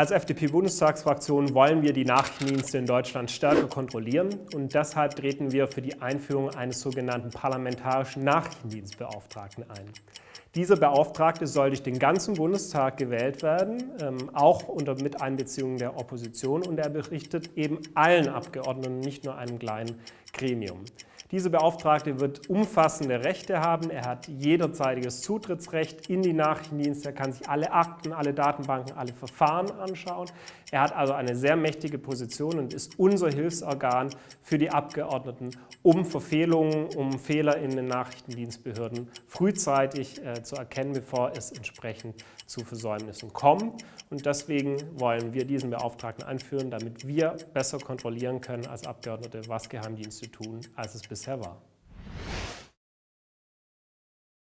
Als FDP-Bundestagsfraktion wollen wir die Nachrichtendienste in Deutschland stärker kontrollieren und deshalb treten wir für die Einführung eines sogenannten parlamentarischen Nachrichtendienstbeauftragten ein. Dieser Beauftragte soll durch den ganzen Bundestag gewählt werden, ähm, auch unter Miteinbeziehung der Opposition und er berichtet eben allen Abgeordneten, nicht nur einem kleinen Gremium. Dieser Beauftragte wird umfassende Rechte haben. Er hat jederzeitiges Zutrittsrecht in die Nachrichtendienste. Er kann sich alle Akten, alle Datenbanken, alle Verfahren anschauen. Er hat also eine sehr mächtige Position und ist unser Hilfsorgan für die Abgeordneten, um Verfehlungen, um Fehler in den Nachrichtendienstbehörden frühzeitig äh, zu erkennen, bevor es entsprechend zu Versäumnissen kommt. Und deswegen wollen wir diesen Beauftragten einführen, damit wir besser kontrollieren können als Abgeordnete, was Geheimdienste tun, als es bisher war.